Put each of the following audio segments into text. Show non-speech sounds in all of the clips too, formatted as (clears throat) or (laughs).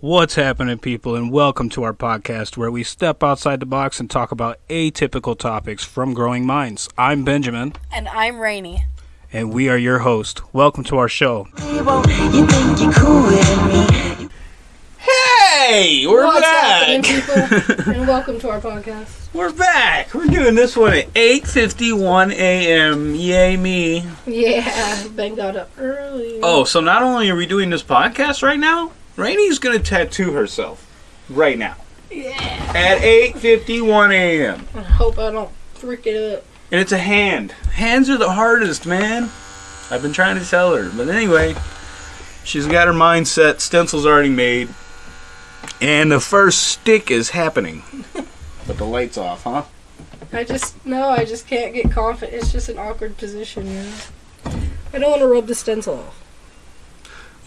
What's happening, people, and welcome to our podcast where we step outside the box and talk about atypical topics from growing minds. I'm Benjamin, And I'm Rainy. and we are your host. Welcome to our show. You think you're cooler than me. Hey, we're What's happening, people? (laughs) and welcome to our podcast. We're back. We're doing this one at 8:51 a.m. Yay me. Yeah, Ben got up early. Oh, so not only are we doing this podcast right now, Rainy's gonna tattoo herself right now yeah. at 8:51 a.m. I hope I don't freak it up. And it's a hand. Hands are the hardest, man. I've been trying to tell her. But anyway, she's got her mind set. Stencil's already made. And the first stick is happening. (laughs) but the light's off, huh? I just no, I just can't get confident. It's just an awkward position, you know. I don't want to rub the stencil off.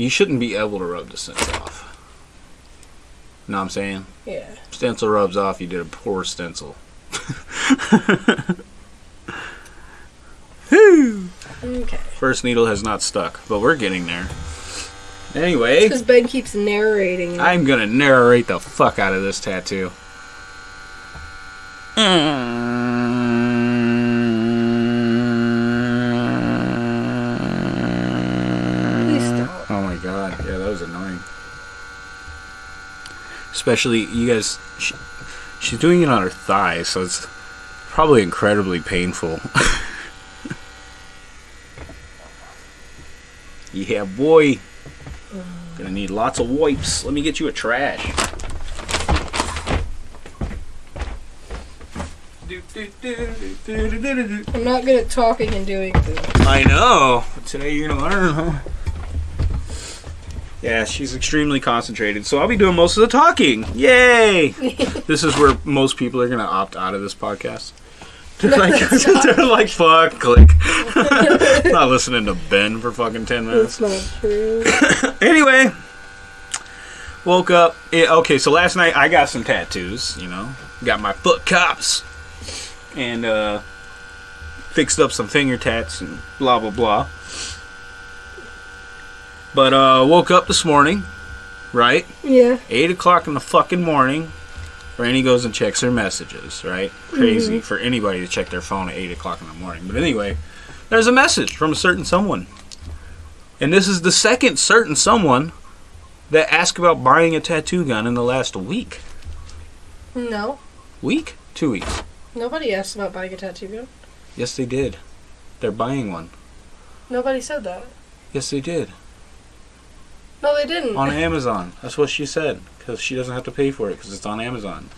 You shouldn't be able to rub the stencil off. Know what I'm saying? Yeah. Stencil rubs off, you did a poor stencil. Whew. Okay. First needle has not stuck, but we're getting there. Anyway. Because Ben keeps narrating. I'm gonna narrate the fuck out of this tattoo. Please stop. Oh my god, yeah, that was annoying. Especially, you guys, she, she's doing it on her thigh, so it's probably incredibly painful. (laughs) yeah, boy. Gonna need lots of wipes. Let me get you a trash. I'm not good at talking and doing things. I know. Today you're gonna learn, huh? Yeah, she's extremely concentrated, so I'll be doing most of the talking. Yay! (laughs) this is where most people are gonna opt out of this podcast. (laughs) They're like, (laughs) they're like, fuck, click. Not listening to Ben for fucking ten minutes. That's not true. (coughs) Anyway, woke up. Okay, so last night I got some tattoos. You know, got my foot cops and uh, fixed up some finger tats and blah blah blah. But uh, woke up this morning, right? yeah. Eight o'clock in the fucking morning. Rainy goes and checks her messages, right? Crazy for anybody to check their phone at eight o'clock in the morning. But anyway, there's a message from a certain someone. And this is the second certain someone that asked about buying a tattoo gun in the last week. No. Week? Two weeks. Nobody asked about buying a tattoo gun. Yes, they did. They're buying one. Nobody said that. Yes, they did. No, they didn't. On Amazon. That's what she said. Because she doesn't have to pay for it because it's on Amazon.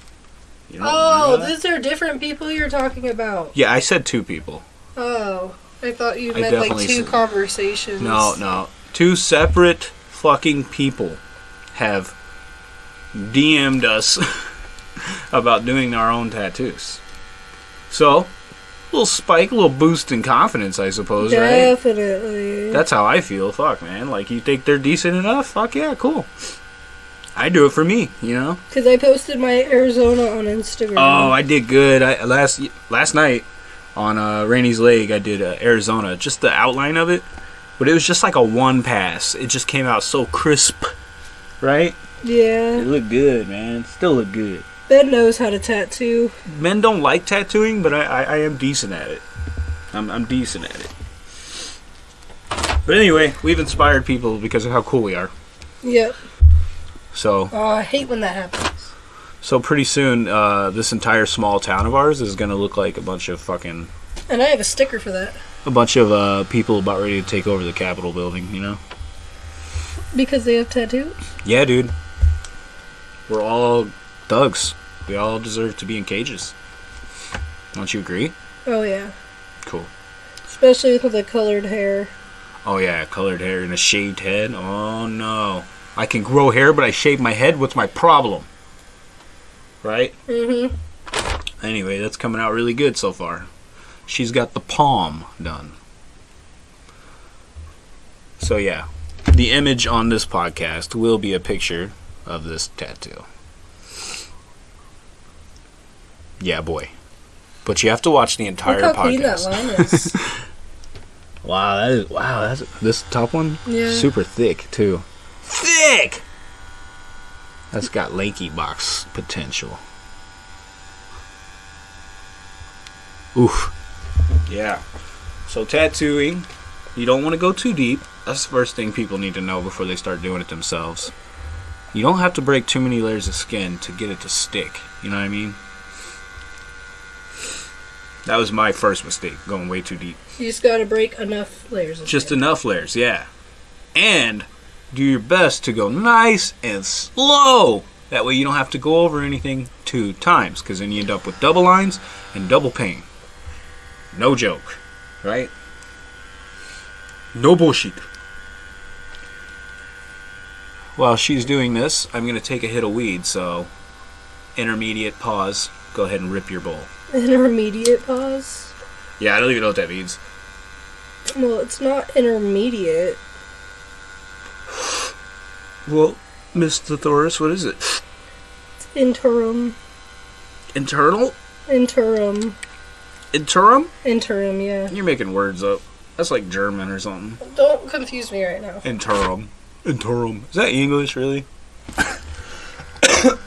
You don't Oh, that? these are different people you're talking about. Yeah, I said two people. Oh, I thought you I meant like two said- conversations. No, no. Two separate fucking people have DM'd us (laughs) about doing our own tattoos. So, little spike, a little boost in confidence, I suppose, right? Definitely. That's how I feel. Fuck, man. Like, you think they're decent enough? Fuck yeah, cool. I do it for me, you know? Because I posted my Arizona on Instagram. Oh, I did good. I last last night on uh, Rainy's leg, I did uh, Arizona, just the outline of it, but it was just like a one pass. It just came out so crisp, right? Yeah. It looked good, man. Still look good. Ben knows how to tattoo. Men don't like tattooing, but I, I, I am decent at it. I'm, I'm decent at it. But anyway, we've inspired people because of how cool we are. Yep. So Oh, I hate when that happens. so pretty soon, uh, this entire small town of ours is gonna look like a bunch of fucking And I have a sticker for that. a bunch of uh, people about ready to take over the Capitol building. You know? Because they have tattoos? Yeah, dude. We're all thugs. We all deserve to be in cages. Don't you agree? Oh, yeah. Cool. Especially with the colored hair. Oh yeah, colored hair and a shaved head. Oh no. I can grow hair, but I shave my head. What's my problem? Right? Mm-hmm. Anyway, that's coming out really good so far. She's got the palm done. So yeah, the image on this podcast will be a picture of this tattoo. Yeah, boy. But you have to watch the entire Look how clean that podcast. line (laughs) is. Wow, that is wow. That's this top one. Yeah. Super thick too. Thick. That's got lanky box potential. Oof. Yeah. So tattooing, you don't want to go too deep. That's the first thing people need to know before they start doing it themselves. You don't have to break too many layers of skin to get it to stick. You know what I mean? That was my first mistake, going way too deep. You just gotta break enough layers of Just enough layers, yeah. And do your best to go nice and slow. That way you don't have to go over anything two times, because then you end up with double lines and double pain. No joke, right? No bullshit. While she's doing this, I'm going to take a hit of weed, so intermediate pause. Go ahead and rip your bowl. Intermediate pause. Yeah, I don't even know what that means. Well, it's not intermediate. Well, Mr. Thoris, what is it? It's interim. Internal? Interim. Interim? Interim, yeah. You're making words up. That's like German or something. Don't confuse me right now. Interim. Interim. Is that English, really? (coughs) I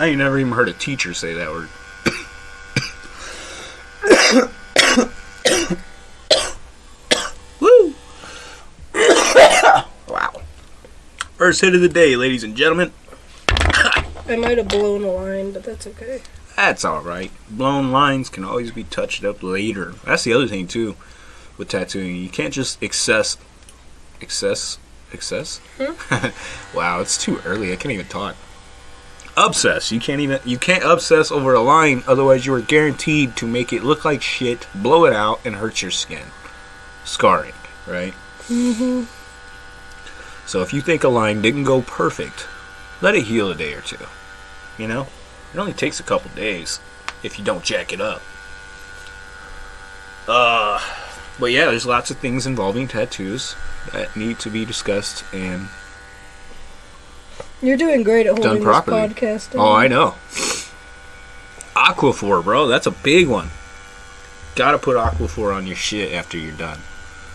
ain't never even heard a teacher say that word. Woo! wow. First hit of the day, ladies and gentlemen. I might have blown a line, but that's okay. That's alright. Blown lines can always be touched up later. That's the other thing, too, with tattooing. You can't just excess. Excess? Excess? Hmm? (laughs) wow, it's too early. I can't even talk. Obsess. You can't even. You can't obsess over a line, otherwise, you are guaranteed to make it look like shit, blow it out, and hurt your skin. Scarring, right? Mm-hmm. So if you think a line didn't go perfect, let it heal a day or two. You know? It only takes a couple days if you don't jack it up. Uh but yeah, there's lots of things involving tattoos that need to be discussed and You're doing great at Done holding this properly. podcast. Oh, I know. Aquaphor, bro, that's a big one. Gotta put Aquaphor on your shit after you're done.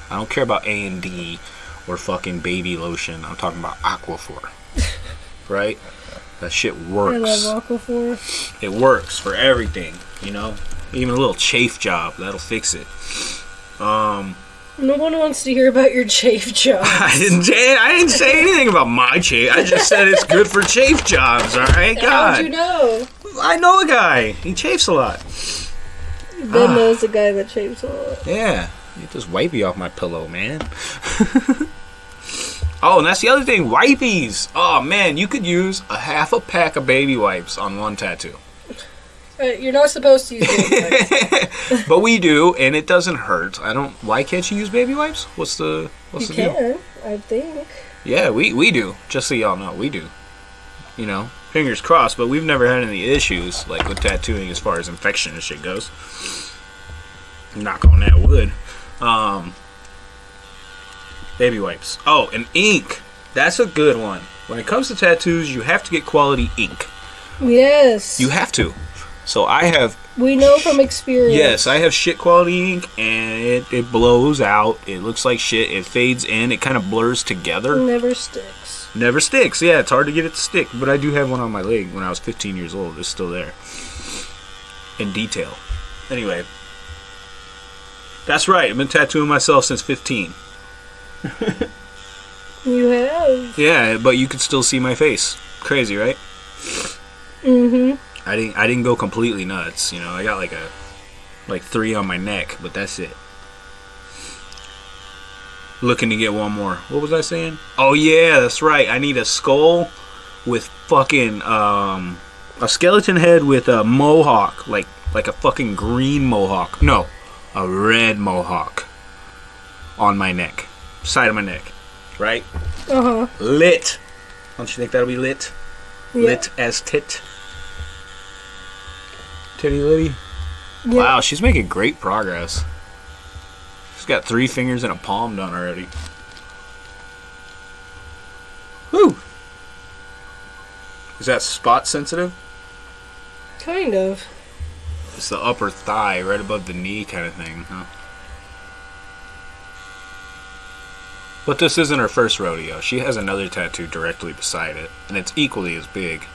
I don't care about A and D or fucking baby lotion. I'm talking about Aquaphor. (laughs) right? That shit works. I love Aquaphor. It works for everything, you know? Even a little chafe job, that'll fix it. Um No one wants to hear about your chafe job. (laughs) I didn't say I didn't say anything about my chafe. I just said it's good for chafe jobs, alright? God. How'd you know? I know a guy. He chafes a lot. Ben Ah. knows the guy that chafes a lot. Yeah, get this wipey off my pillow, man. (laughs) oh, and that's the other thing, wipies. Oh man, you could use a half a pack of baby wipes on one tattoo, Uh, you're not supposed to use baby (laughs) wipes. but we do, and it doesn't hurt. I don't. Why can't you use baby wipes? What's the What's You the deal? can, I think. Yeah, we we do. Just so y'all know, we do. You know, fingers crossed, but we've never had any issues like with tattooing as far as infection and shit goes. Knock on that wood. Um, baby wipes. Oh, and ink. That's a good one. When it comes to tattoos, you have to get quality ink. Yes. You have to. So I have we know from experience. Yes, I have shit quality ink, and it, it blows out. It looks like shit. It fades in. It kind of blurs together. Never sticks. Never sticks. Yeah, it's hard to get it to stick. But I do have one on my leg when I was 15 years old. It's still there. In detail. Anyway. That's right. I've been tattooing myself since 15. (laughs) You have. Yeah, but you can still see my face. Crazy, right? Mm-hmm. I didn't I didn't go completely nuts, you know. I got like a like 3 on my neck, but that's it. Looking to get one more. What was I saying? Oh yeah, that's right. I need a skull with fucking um a skeleton head with a mohawk, like like a fucking green mohawk. No, a red mohawk on my neck, side of my neck, right? Uh-huh. Lit. Don't you think that'll be lit? Yeah. Lit as tit. Titty Liddy. Yeah. Wow, she's making great progress. She's got three fingers and a palm done already. Woo! Is that spot sensitive? Kind of. It's the upper thigh, right above the knee kind of thing, huh? But this isn't her first rodeo. She has another tattoo directly beside it, and it's equally as big.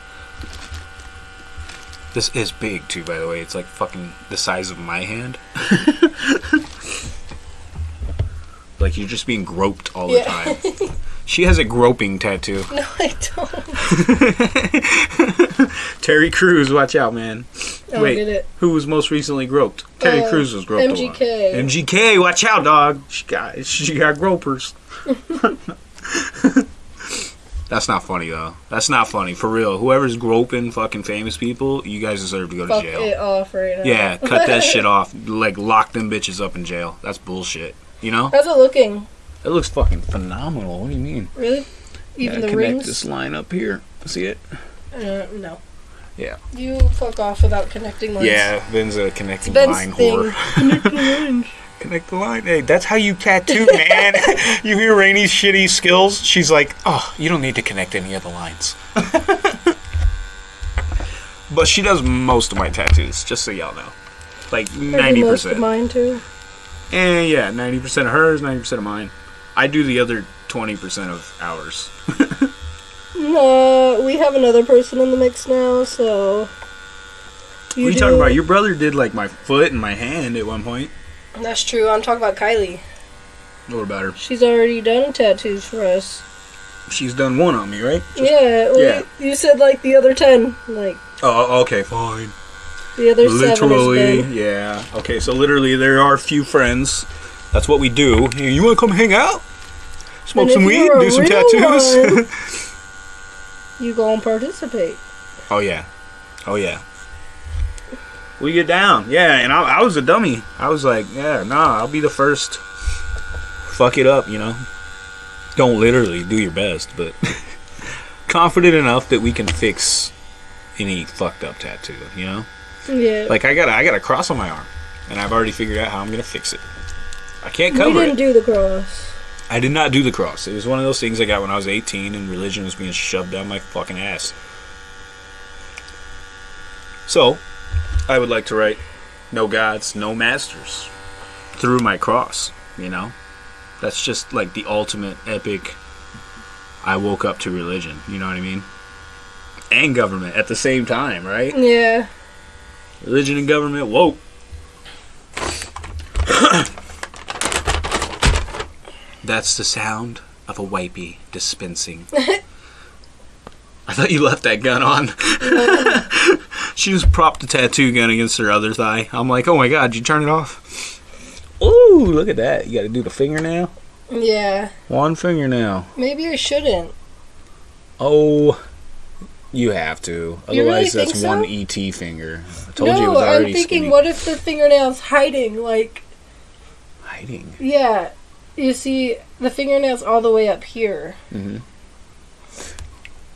This is big too, by the way. It's like fucking the size of my hand. (laughs) like you're just being groped all the Yeah. time. (laughs) She has a groping tattoo. No, I don't. (laughs) Terry Crews, watch out, man. I don't Wait, it. who was most recently groped? Terry Uh, Crews was groped. MGK. MGK, watch out, dog. She got she got gropers. That's not funny though. That's not funny for real. Whoever's groping fucking famous people, you guys deserve to go to Fuck jail. it off right now. Yeah, cut that shit (laughs) off. Like lock them bitches up in jail. That's bullshit. You know? How's it looking? It looks fucking phenomenal. What do you mean? Really? Even Gotta the connect rings? this line up here. See it? Uh, no. Yeah. You fuck off without connecting lines. Yeah, Ben's a connecting Ben's line thing. whore. (laughs) Connect the line. Hey, that's how you tattoo, man. (laughs) (laughs) you hear Rainy's shitty skills? She's like, oh, you don't need to connect any of the lines. (laughs) but she does most of my tattoos, just so y'all know. Like ninety most of percent. mine too. And yeah, ninety percent of hers, ninety percent of mine. I do the other twenty percent of ours. No, uh, we have another person in the mix now, so. what are you talking about? Your brother did like my foot and my hand at one point. That's true. I'm talking about Kylie. What about her? She's already done tattoos for us. She's done one on me, right? yeah, well, yeah. You, you said like the other ten, like Oh, oh okay, fine. the other seven Literally, yeah. Okay, so literally, there are a few friends. That's what we do. Hey, you want to come hang out? Smoke some weed, do some tattoos. one- (laughs) You go and participate. oh yeah, oh yeah. We get down, yeah. And I, I was a dummy. I was like, yeah, nah, I'll be the first. Fuck it up, you know. Don't literally do your best, but (laughs) confident enough that we can fix any fucked up tattoo, you know. Yeah. Like I got I got a cross on my arm, and I've already figured out how I'm gonna fix it. I can't cover. we didn't it. do the cross. I did not do the cross. It was one of those things I got when I was 18, and religion was being shoved down my fucking ass. So, I would like to write, "No gods, no masters," through my cross. You know, that's just like the ultimate epic. I woke up to religion. You know what I mean? And government at the same time, right? Yeah. Religion and government woke. (coughs) That's the sound of a wipey dispensing. (laughs) I thought you left that gun on. (laughs) she just propped the tattoo gun against her other thigh. I'm like, oh my god, you turn it off? Ooh, look at that. You gotta do the fingernail. Yeah. One fingernail. Maybe I shouldn't. Oh, you have to. You really Otherwise, that's so? one ET finger. I told no, you it was already I'm thinking, skinny. what if the fingernail's hiding? Like, Hiding. yeah. You see, the fingernail's all the way up here. Mm-hmm.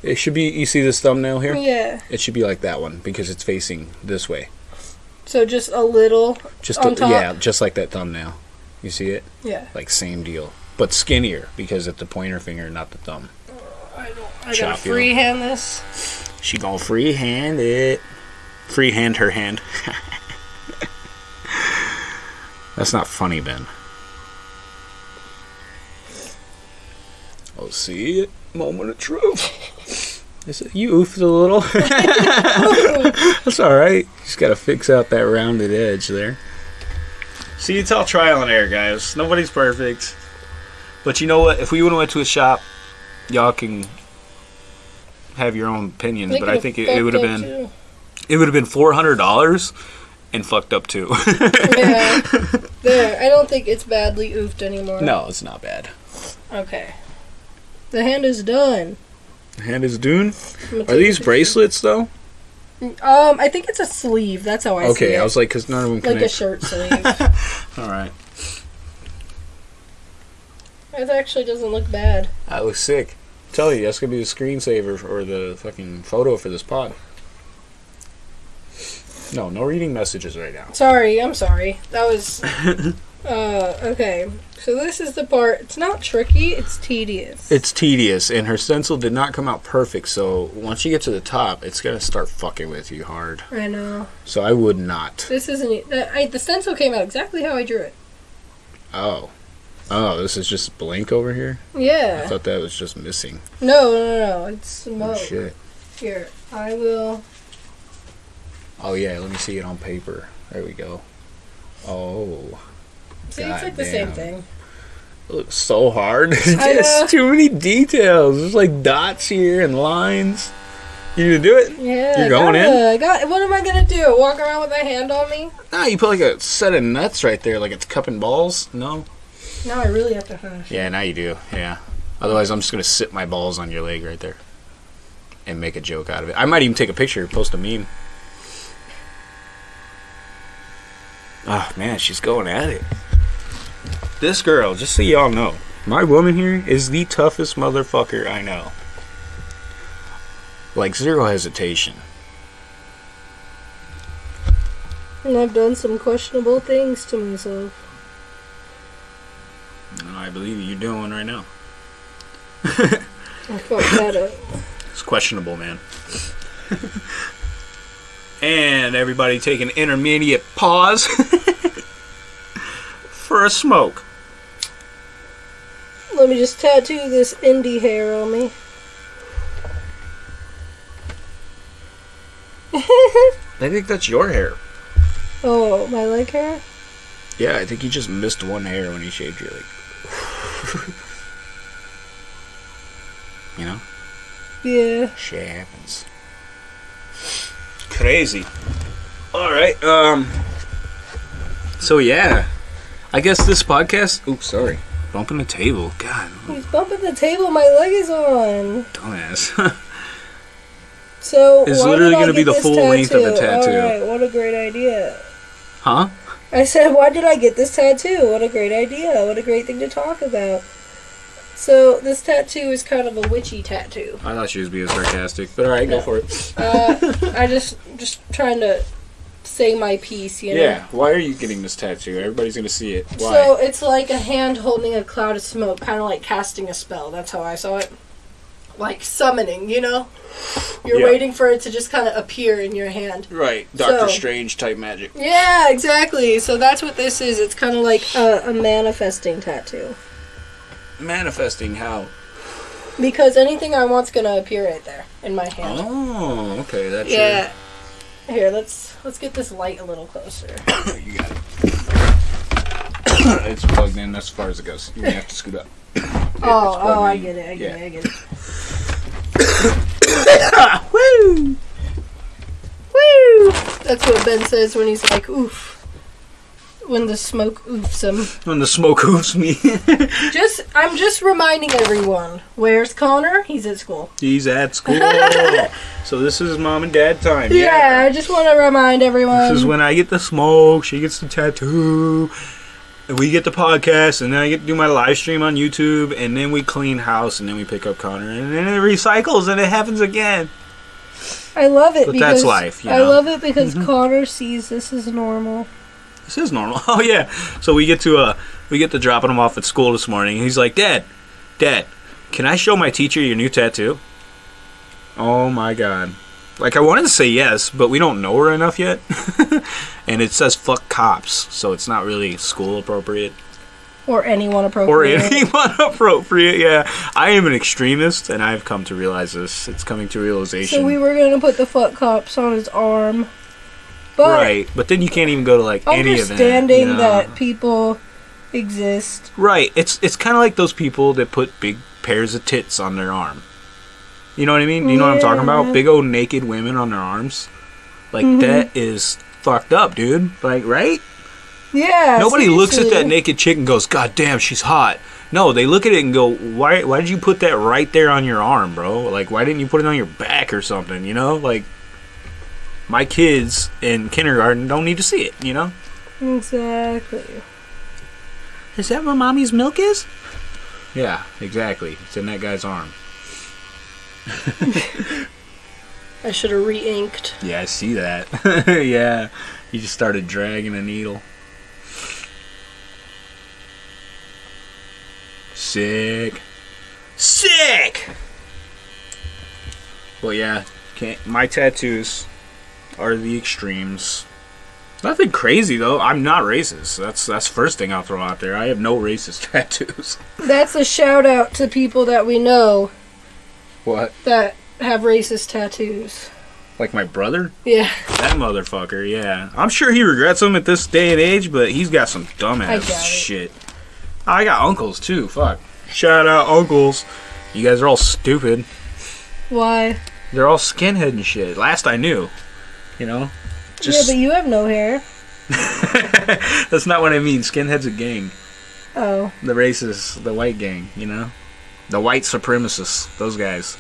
It should be. You see this thumbnail here? Yeah. It should be like that one because it's facing this way. So just a little. Just a- yeah, just like that thumbnail. You see it? Yeah. Like same deal, but skinnier because it's the pointer finger, not the thumb. I don't. I Chop gotta you. freehand this. She gonna freehand it. Freehand her hand. (laughs) That's not funny, Ben. Oh, see it? Moment of truth. (laughs) Is it, you oofed a little. (laughs) That's all right. Just gotta fix out that rounded edge there. See, it's all trial and error, guys. Nobody's perfect. But you know what? If we would have went to a shop, y'all can have your own opinions. They but I think it, it would have been up, it would have been four hundred dollars and fucked up too. too. Yeah. (laughs) there. I don't think it's badly oofed anymore. no, it's not bad. Okay. The hand is done. The hand is done. Are these bracelets though? Um, I think it's a sleeve. That's how I see Okay, it. I was like, because none of them like a shirt sleeve. (laughs) All right, it actually doesn't look bad. that looks sick. tell you, that's gonna be the screensaver or the fucking photo for this pod. No, no reading messages right now. Sorry, I'm sorry. That was. (laughs) uh, okay. So this is the part. It's not tricky. It's tedious. It's tedious, and her stencil did not come out perfect. So once you get to the top, it's gonna start fucking with you hard. I know. So I would not. This isn't. The, I, the stencil came out exactly how I drew it. Oh, oh, this is just blank over here. Yeah. I thought that was just missing. No, no, no. It's smoke. Oh shit. Here, I will. Oh yeah, let me see it on paper. There we go. Oh, See, it's like the same thing. it looks so hard. (laughs) Just too many details. There's like dots here and lines. You gonna do it? Yeah. You're going in? gotta- Got, what am I gonna do? Walk around with my hand on me? Nah, you put like a set of nuts right there, like it's cupping balls. No. No, I really have to finish. Yeah, now you do. Yeah. Otherwise, I'm just gonna sit my balls on your leg right there, and make a joke out of it. I might even take a picture, post a meme. Oh man, she's going at it. This girl, just so y'all know, my woman here is the toughest motherfucker I know. Like zero hesitation. And I've done some questionable things to myself. I believe you're doing right now. I fucked that up. It's questionable, man. and everybody take an intermediate pause (laughs) for a smoke. Let me just tattoo this indie hair on me. (laughs) I think that's your hair. oh, my leg hair? Yeah, I think you just missed one hair when you shaved your leg. (laughs) you know? Yeah. Shit happens. Crazy. Alright, um. So, yeah. I guess this podcast. Oops, sorry. Bumping the table. God, He's bumping the table my leg is on. dumbass. (laughs) So It's literally gonna be the full length of the tattoo. Alright, what a great idea. huh? I said, why did I get this tattoo? What a great idea. What a great thing to talk about. So this tattoo is kind of a witchy tattoo. I thought she was being sarcastic, but alright, go for it. Uh, (laughs) I just just trying to say my piece, you know. Yeah, why are you getting this tattoo? Everybody's gonna see it. Why? So it's like a hand holding a cloud of smoke, kind of like casting a spell. That's how I saw it. Like summoning, you know? You're Yeah. waiting for it to just kind of appear in your hand. right, Doctor So- Strange type magic. Yeah, exactly. So that's what this is. It's kind of like a, a manifesting tattoo. Manifesting how? Because anything I want's gonna appear right there in my hand. Oh, okay, that's yeah. Here, let's let's get this light a little closer. (coughs) you got it. it's plugged in as far as it goes. You have to scoot up. (coughs) oh, oh, I get it. I get Yeah. it. I get it. Woo! (coughs) Woo! That's what Ben says when he's like, oof. When the smoke oofs him. When the smoke hoofs me. (laughs) Just, I'm just reminding everyone. Where's Connor? He's at school. He's at (laughs) school. so this is mom and dad time. Yeah, I just want to remind everyone. This is when I get the smoke, she gets the tattoo, we get the podcast, and then I get to do my live stream on YouTube, and then we clean house, and then we pick up Connor, and then it recycles, and it happens again. I love it But because that's life, you I know. Mm-hmm. love it because Connor sees this as normal. This is normal. (laughs) Oh yeah. So we get to uh we get to dropping him off at school this morning. He's like, Dad, Dad, can I show my teacher your new tattoo? Oh my god. Like I wanted to say yes, but we don't know her enough yet. (laughs) and it says fuck cops, so it's not really school appropriate. Or anyone appropriate. or (laughs) anyone appropriate. Yeah, I am an extremist, and I've come to realize this. It's coming to realization. So we were gonna put the fuck cops on his arm, but right, but then you can't even go to like any event. understanding you know? that people exist. right, it's it's kind of like those people that put big pairs of tits on their arm. You know what I mean? You know what I'm talking about? Big old naked women on their arms. Like Mhm. that is fucked up, dude. Like, right? Yeah. Nobody looks at that naked chick and goes, "God damn, she's hot." No, they look at it and go, "Why? Why did you put that right there on your arm, bro? Like, why didn't you put it on your back or something? You know, like my kids in kindergarten don't need to see it. You know, Exactly. is that where mommy's milk is? Yeah, exactly. It's in that guy's arm. (laughs) I should have re-inked. Yeah, I see that. (laughs) yeah, he just started dragging a needle. Sick. Sick! Well, yeah, can't, my tattoos are the extremes. Nothing crazy though. I'm not racist. That's that's first thing I'll throw out there. I have no racist (laughs) tattoos. That's a shout out to people that we know What? that have racist tattoos. Like my brother? Yeah, That motherfucker, yeah. I'm sure he regrets them at this day and age, but he's got some I dumbass it. shit. I got uncles too, fuck. Shout out uncles. You guys are all stupid. why? They're all skinhead and shit. Last I knew. You know? yeah, but you have no hair. (laughs) That's not what I mean. Skinhead's a gang. Oh, The racists, the white gang, you know? The white supremacists, those guys.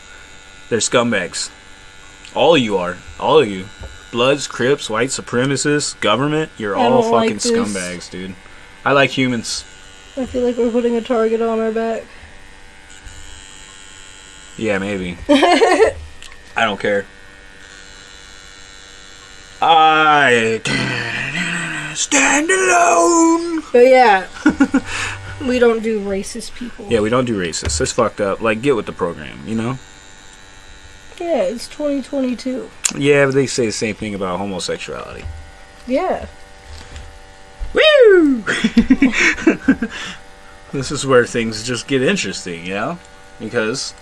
They're scumbags. All of you are. All of you. Bloods, Crips, white supremacists, government, you're I all don't like fucking scumbags, dude. I like humans. I feel like we're putting a target on our back. Yeah, maybe. (laughs) I don't care. I stand alone. But yeah, (laughs) we don't do racist people. Yeah, we don't do racist. It's fucked up. Like, get with the program, you know? Yeah, it's 2022. Yeah, but they say the same thing about homosexuality. Yeah. Woo! (laughs) this is where things just get interesting, you know? Because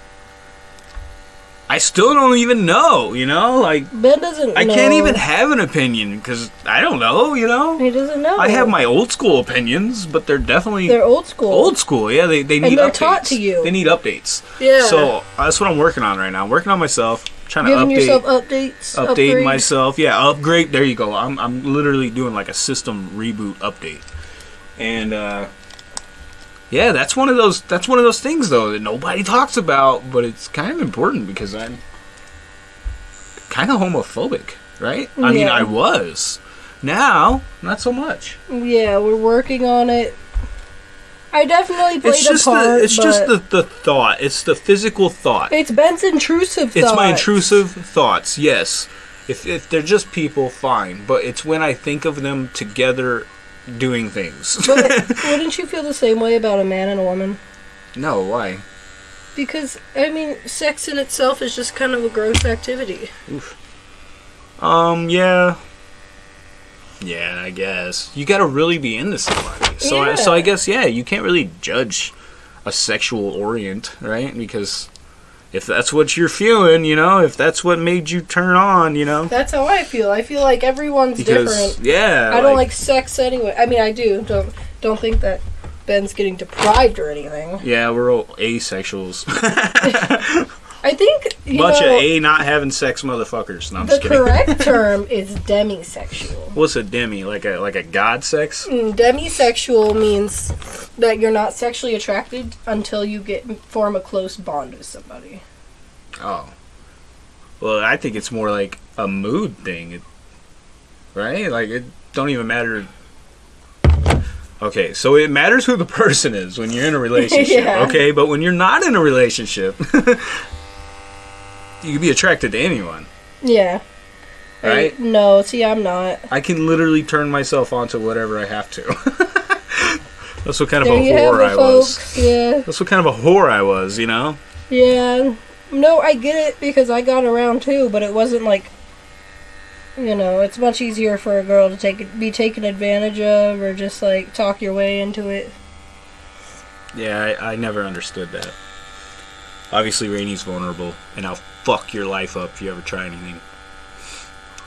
I still don't even know, you know? Like, Ben doesn't. I know. can't even have an opinion because I don't know, you know? He doesn't know. I have my old school opinions, but they're definitely They're old school. old school. Yeah, they, they need they're updates. taught to you. They need updates. Yeah. So that's what I'm working on right now. I'm working on myself, trying to Giving update, yourself updates. update upgrade. myself. Yeah, upgrade. There you go. I'm I'm literally doing like a system reboot update, and uh, yeah, that's one of those. That's one of those things though that nobody talks about, but it's kind of important because I'm kind of homophobic, right? I mean, I was. Now, not so much. Yeah, we're working on it. I definitely played It's just a part. the it's just the, the thought. It's the physical thought. It's Ben's intrusive. It's my intrusive thoughts. Yes, if if they're just people, fine. But it's when I think of them together doing things. (laughs) But (laughs) wouldn't you feel the same way about a man and a woman? no, why? Because I mean, sex in itself is just kind of a gross activity. Oof. Um, yeah, yeah. I guess you got to really be into somebody. So, I, so I guess yeah, you can't really judge a sexual orient, right? Because if that's what you're feeling, you know, if that's what made you turn on, you know, That's how I feel. I feel like everyone's because different. yeah, I don't like sex anyway. I mean, I do. Don't don't think that Ben's getting deprived or anything. Yeah, we're all asexuals. (laughs) (laughs) I think you Bunch know, of a not having sex motherfuckers. No, I'm the just kidding. correct (laughs) term is demisexual. What's a demi? Like a like a god sex? Mm, Demisexual means that you're not sexually attracted until you get form a close bond with somebody. Oh. Well, I think it's more like a mood thing, it, right? Like it don't even matter. Okay, so it matters who the (laughs) person is when you're in a (laughs) relationship. Yeah. Okay, but when you're not in a relationship, you could be attracted to anyone, Yeah. I- right? no, see, I'm not. I can literally turn myself onto whatever I have to. (laughs) That's what kind of There a you have whore it, I was. folks. Yeah. That's what kind of a whore I was, you know? Yeah. No, I get it because I got around too, but it wasn't like you know, it's much easier for a girl to take be taken advantage of or just like talk your way into it. Yeah, I, I never understood that. Obviously, Rainy's vulnerable, and I'll fuck your life up if you ever try anything.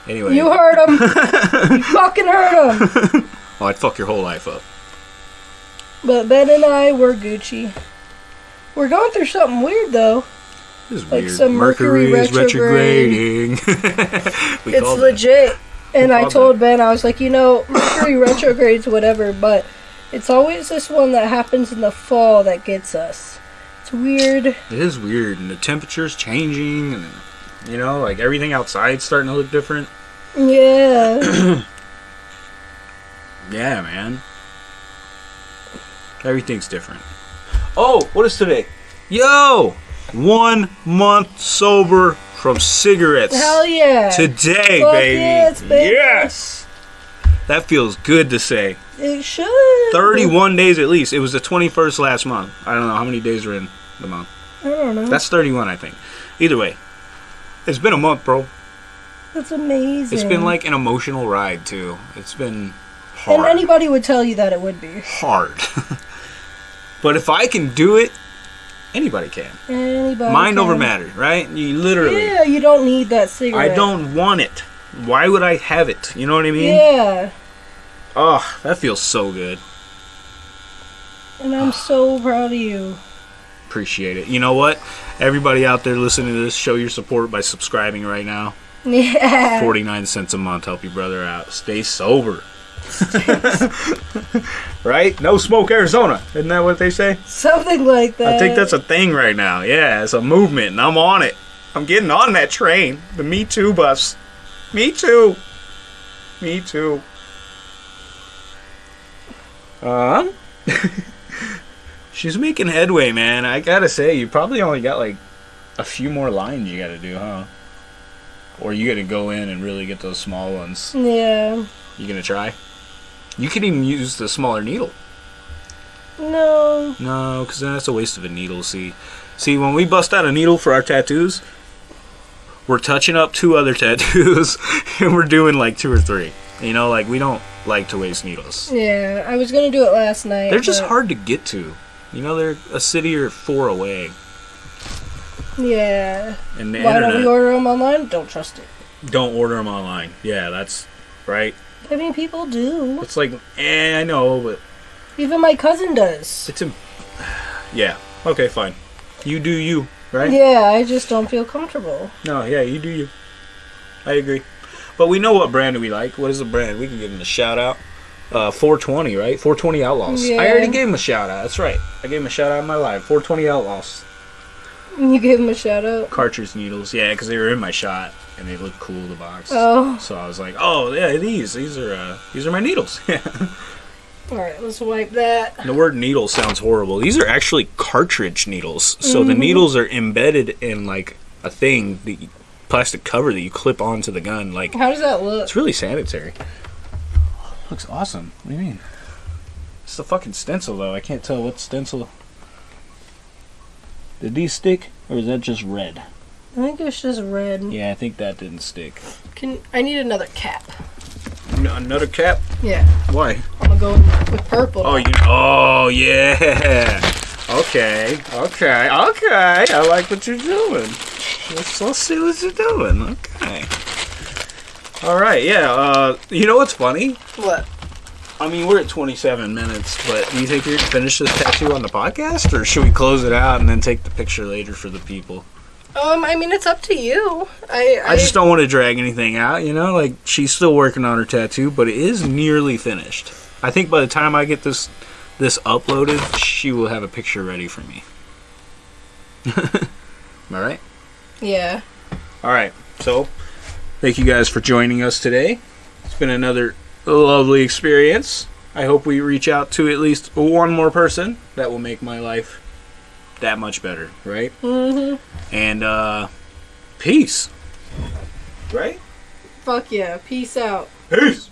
Anyway, You heard him. (laughs) you fucking heard him. oh, I'd fuck your whole life up. But Ben and I were Gucci. We're going through something weird though. This is Like weird. some Mercury is retrograde. retrograding. (laughs) We it's legit. And I told Ben, I was like, you know, Mercury retrogrades, whatever, but it's always this one that happens in the fall that gets us. It's weird. It is weird, and the temperature's changing, and you know, like everything outside's starting to look different. Yeah. (clears throat) Yeah, man. Everything's different. Oh, what is today? Yo! One month sober from cigarettes. Hell yeah. Today, baby. yes, baby. Yes! That feels good to say. It should. 31 days at least. It was the 21st last month. I don't know how many days are in the month. I don't know. That's 31, I think. Either way, it's been a month, bro. That's amazing. It's been like an emotional ride, too. It's been hard. And anybody would tell you that it would be. hard. (laughs) but if I can do it Anybody can. Anybody. Mind over matter, right? You literally. Yeah, you don't need that cigarette. I don't want it. Why would I have it? You know what I mean? Yeah, Oh, that feels so good. and I'm ah. so proud of you. Appreciate it. You know what? Everybody out there listening to this, show your support by subscribing right now. Yeah. 49 cents a month. Help your brother out. Stay sober. (laughs) right? No smoke Arizona. Isn't that what they say? Something like that. I think that's a thing right now. Yeah, it's a movement, and I'm on it. I'm getting on that train. The Me Too bus. Me too. Me too. Um, (laughs) she's making headway, man. I gotta say, you probably only got like a few more lines you gotta do, huh? Or you gotta go in and really get those small ones. Yeah. You gonna try? You could even use the smaller needle. No. No, because that's a waste of a needle. See, see, when we bust out a needle for our tattoos, we're touching up two other (laughs) tattoos, and we're doing like two or three. You know, like we don't like to waste needles. Yeah, I was gonna do it last night. They're just hard to get to. You know, they're a city or four away, Yeah. and the Why don't we order them online? Don't trust it. don't order them online. Yeah, that's right. I mean, people do. It's like, eh, I know, but Even my cousin does. it's a. (sighs) Yeah. Okay, fine. You do you, right? Yeah, I just don't feel comfortable. No, yeah, you do you. I agree. But we know what brand we like. What is the brand? We can give them a shout out. Uh, 420, right? 420 Outlaws. Yeah. I already gave him a shout out. That's right. I gave him a shout out in my live. 420 Outlaws. You gave him a shout out. Cartridge needles. Yeah, because they were in my shot and they looked cool, the box. Oh. So I was like, oh, yeah, these. These are uh, these are my needles. (laughs) Alright, let's wipe that. the word needle sounds horrible. These are actually cartridge needles. So Mm-hmm. the needles are embedded in like a thing, the plastic cover that you clip onto the gun. Like How does that look? It's really sanitary. Looks awesome. What do you mean? It's the fucking stencil though. I can't tell what stencil. Did these stick or is that just red? I think it's just red. Yeah, I think that didn't stick. Can I need another cap? Another cap? Yeah, Why? I'm gonna go with purple. Oh, you. Oh, yeah. Okay. Okay. Okay. I like what you're doing. Let's, let's see what you're doing. Okay. All right. Yeah. Uh, you know what's funny? What? I mean, we're at 27 minutes, but do you think you're gonna finish this tattoo on the podcast, or should we close it out and then take the picture later for the people? Um, I mean, it's up to you. I I, I just don't want to drag anything out, you know. Like she's still working on her tattoo, but it is nearly finished. I think by the time I get this this uploaded, she will have a picture ready for me. (laughs) Am I right? Yeah. All right. So, thank you guys for joining us today. It's been another lovely experience. I hope we reach out to at least one more person. That will make my life that much better, right? Mhm. And uh peace. Right? Fuck yeah. Peace out. Peace.